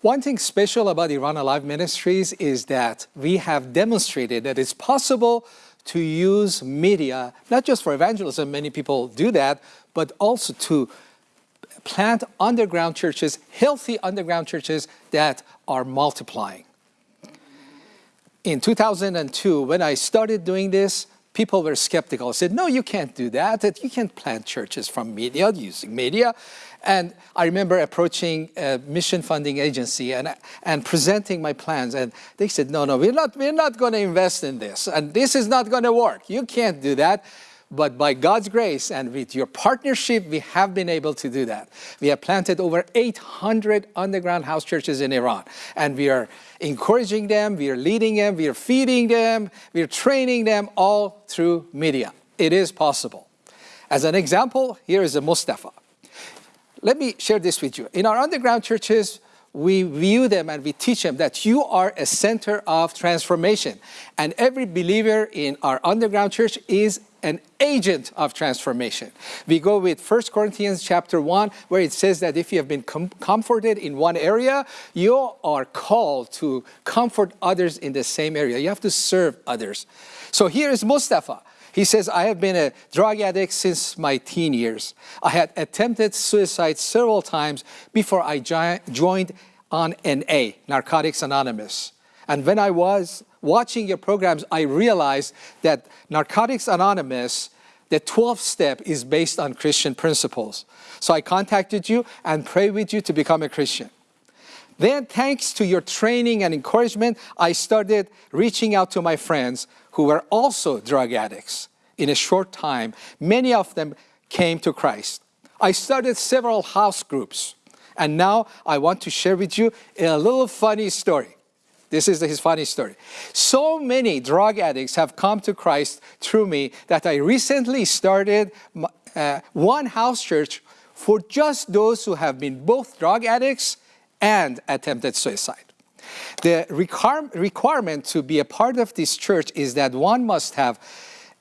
One thing special about Iran Alive Ministries is that we have demonstrated that it's possible to use media, not just for evangelism, many people do that, but also to plant underground churches, healthy underground churches that are multiplying. In 2002, when I started doing this, people were skeptical, said, no, you can't do that, you can't plant churches from media, using media. And I remember approaching a mission funding agency and, and presenting my plans. And they said, no, no, we're not, we're not going to invest in this. And this is not going to work. You can't do that. But by God's grace and with your partnership, we have been able to do that. We have planted over 800 underground house churches in Iran. And we are encouraging them, we are leading them, we are feeding them, we are training them all through media. It is possible. As an example, here is a Mustafa. Let me share this with you. In our underground churches, we view them and we teach them that you are a center of transformation. And every believer in our underground church is an agent of transformation. We go with 1 Corinthians chapter 1 where it says that if you have been com comforted in one area, you are called to comfort others in the same area. You have to serve others. So here is Mustafa. He says, I have been a drug addict since my teen years. I had attempted suicide several times before I joined on NA, Narcotics Anonymous. And when I was watching your programs, I realized that Narcotics Anonymous, the 12th step is based on Christian principles. So I contacted you and prayed with you to become a Christian. Then thanks to your training and encouragement, I started reaching out to my friends who were also drug addicts. In a short time, many of them came to Christ. I started several house groups, and now I want to share with you a little funny story. This is his funny story. So many drug addicts have come to Christ through me that I recently started uh, one house church for just those who have been both drug addicts and attempted suicide. The require requirement to be a part of this church is that one must have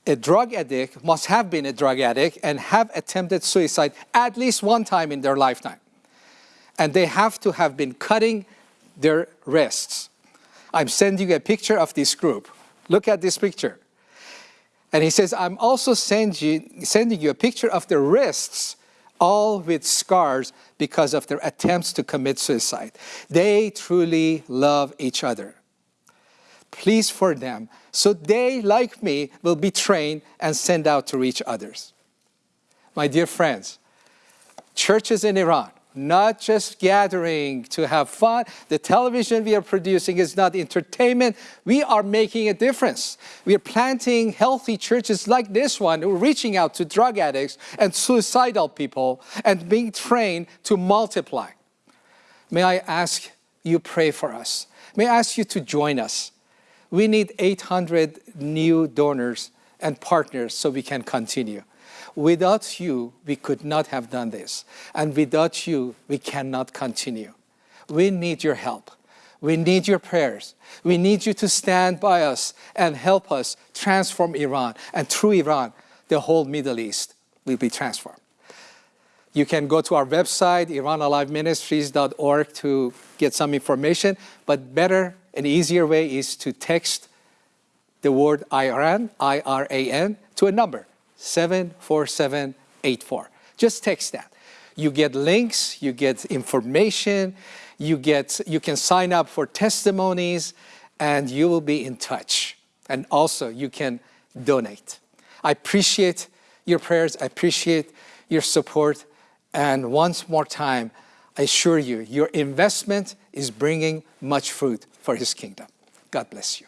a drug addict, must have been a drug addict and have attempted suicide at least one time in their lifetime. And they have to have been cutting their wrists. I'm sending you a picture of this group. Look at this picture. And he says, I'm also send you, sending you a picture of the wrists all with scars because of their attempts to commit suicide. They truly love each other. Please for them, so they, like me, will be trained and sent out to reach others. My dear friends, churches in Iran, not just gathering to have fun. The television we are producing is not entertainment. We are making a difference. We are planting healthy churches like this one, reaching out to drug addicts and suicidal people and being trained to multiply. May I ask you pray for us. May I ask you to join us. We need 800 new donors and partners so we can continue. Without you, we could not have done this. And without you, we cannot continue. We need your help. We need your prayers. We need you to stand by us and help us transform Iran. And through Iran, the whole Middle East will be transformed. You can go to our website, iranaliveministries.org to get some information, but better and easier way is to text the word Iran, I-R-A-N, to a number, 74784. Just text that. You get links, you get information, you, get, you can sign up for testimonies, and you will be in touch. And also, you can donate. I appreciate your prayers, I appreciate your support, and once more time, I assure you, your investment is bringing much fruit for His kingdom. God bless you.